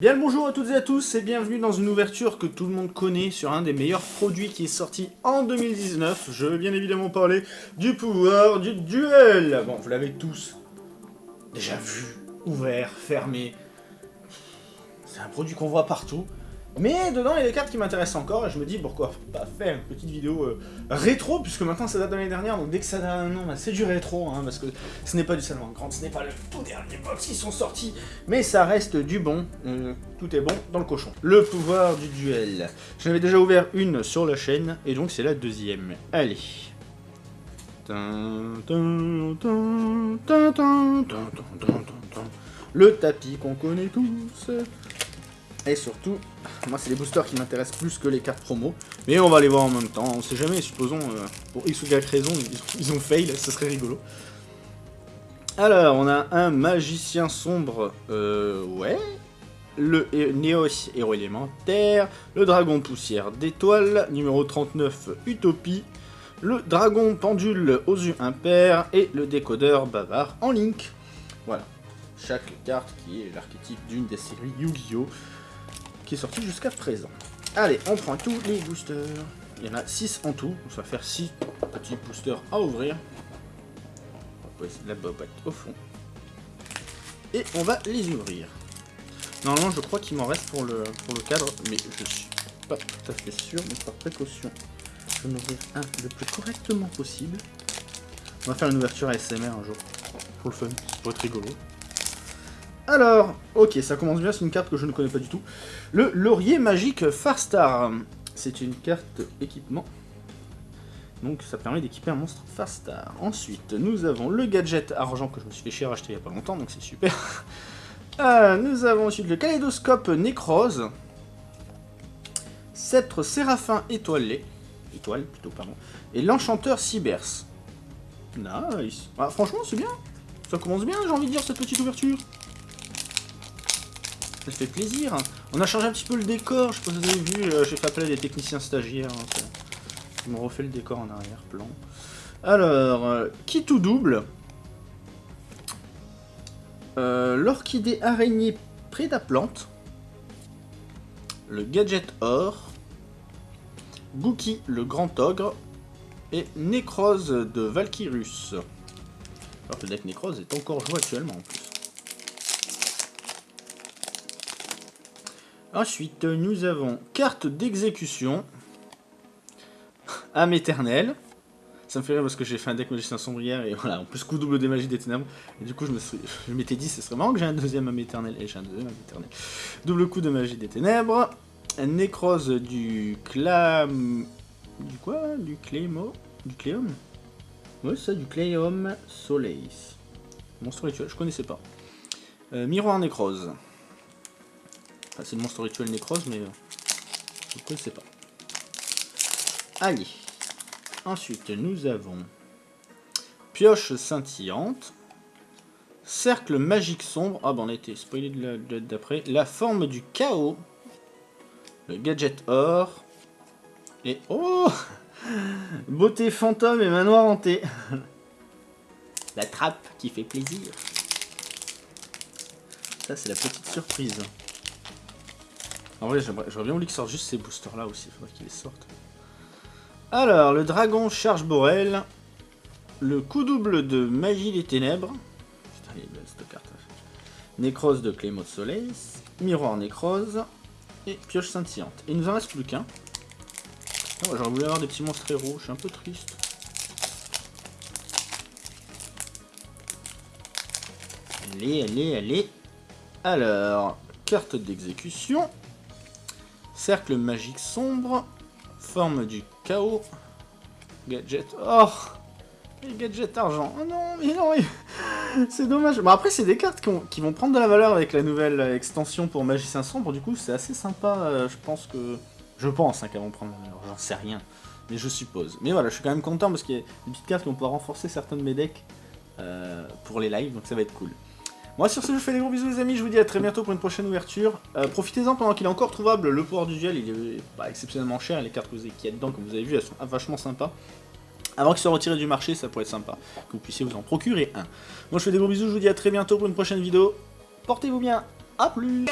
Bien le bonjour à toutes et à tous et bienvenue dans une ouverture que tout le monde connaît sur un des meilleurs produits qui est sorti en 2019. Je veux bien évidemment parler du pouvoir du duel. Bon, vous l'avez tous déjà vu, ouvert, fermé. C'est un produit qu'on voit partout. Mais dedans, il y a des cartes qui m'intéressent encore, et je me dis pourquoi pas faire une petite vidéo euh, rétro, puisque maintenant ça date de l'année dernière, donc dès que ça nom, bah, c'est du rétro, hein, parce que ce n'est pas du Salman Grand, ce n'est pas le tout dernier box qui sont sortis, mais ça reste du bon, tout est bon dans le cochon. Le pouvoir du duel. J'en avais déjà ouvert une sur la chaîne, et donc c'est la deuxième. Allez. Le tapis qu'on connaît tous. Et surtout, moi c'est les boosters qui m'intéressent plus que les cartes promo. Mais on va les voir en même temps, on sait jamais, supposons, euh, pour X ou Y raison, ils, ont fail, ce serait rigolo. Alors, on a un magicien sombre, euh, ouais. Le Néos héros élémentaire, le dragon poussière d'étoiles, numéro 39 Utopie, le dragon pendule aux yeux impairs et le décodeur bavard en link. Voilà, chaque carte qui est l'archétype d'une des séries Yu-Gi-Oh! Qui est sorti jusqu'à présent. Allez, on prend tous les boosters. Il y en a 6 en tout, ça va faire 6 petits boosters à ouvrir. On va poser la bobette au fond. Et on va les ouvrir. Normalement, je crois qu'il m'en reste pour le, cadre, mais je suis pas tout à fait sûr, mais par précaution, je vais en ouvrir un le plus correctement possible. On va faire une ouverture ASMR un jour, pour le fun, pour être rigolo. Alors, ok, ça commence bien, c'est une carte que je ne connais pas du tout. Le Laurier Magique Farstar. C'est une carte équipement. Donc ça permet d'équiper un monstre Farstar. Ensuite, nous avons le gadget argent que je me suis fait chier à acheter il n'y a pas longtemps, donc c'est super. Euh, nous avons ensuite le kaléidoscope Nécrose. Sceptre Séraphin étoilé. Étoile plutôt, pardon. Et l'enchanteur Cybers. Nice. Ah, franchement, c'est bien. Ça commence bien, j'ai envie de dire, cette petite ouverture ça fait plaisir. On a changé un petit peu le décor, je sais pas si vous avez vu, euh, j'ai fait appel à des techniciens stagiaires. Hein, Ils m'ont refait le décor en arrière-plan. Alors, euh, qui tout double euh, L'orchidée araignée prédaplante. Le gadget or. Gookie le grand ogre. Et Nécrose de Valkyrus. Alors que le deck Nécrose est encore joué actuellement en plus. Ensuite, nous avons carte d'exécution. âme éternelle. Ça me fait rire parce que j'ai fait un deck magicien sombrière et voilà, en plus coup double des magies des ténèbres. Et du coup, je me m'étais dit, ce serait marrant que j'ai un deuxième âme éternelle. Et j'ai un deuxième âme éternelle. Double coup de magie des ténèbres. Nécrose du clam... Du quoi? Du clémo Du cléum? Ouais, ça, du cléum soleil. Monstre rituel, je connaissais pas. Euh, miroir nécrose c'est le monstre rituel nécrose, mais euh, je ne connaissais pas. Allez. Ensuite, nous avons pioche scintillante, cercle magique sombre. Ah, ben on a été spoilé d'après. La forme du chaos, le gadget or, et oh Beauté fantôme et manoir hanté. la trappe qui fait plaisir. Ça, c'est la petite surprise. En vrai, j'aurais bien voulu qu'ils sortent juste ces boosters là aussi, il faudrait qu'ils les sortent. Alors, le dragon charge Borel. Le coup double de magie des ténèbres. Putain, il est belle cette carte. Nécrose de Clémo de Soleil. Miroir nécrose. Et pioche scintillante. Et il nous en reste plus qu'un. Oh, j'aurais voulu avoir des petits monstres héros, je suis un peu triste. Allez, allez, allez. Alors, carte d'exécution. Cercle magique sombre. Forme du chaos. Gadget. Oh Les gadgets argent. Oh non, mais non, c'est dommage. Bon, après, c'est des cartes qui, vont prendre de la valeur avec la nouvelle extension pour Magicien Sombre. Du coup, c'est assez sympa. Euh, je pense que... Je pense hein, qu'elles vont prendre de la valeur. J'en sais rien. Mais je suppose. Mais voilà, je suis quand même content parce qu'il y a des petites cartes qui vont pouvoir renforcer certains de mes decks euh, pour les lives. Donc ça va être cool. Moi sur ce, je fais des gros bisous les amis, je vous dis à très bientôt pour une prochaine ouverture. Euh, profitez-en pendant qu'il est encore trouvable, le pouvoir du duel, il est exceptionnellement cher, les cartes que vous avez, qui dedans, comme vous avez vu, elles sont vachement sympas. Avant qu'il soit retiré du marché, ça pourrait être sympa, que vous puissiez vous en procurer un. Moi je fais des gros bisous, je vous dis à très bientôt pour une prochaine vidéo. Portez-vous bien A plus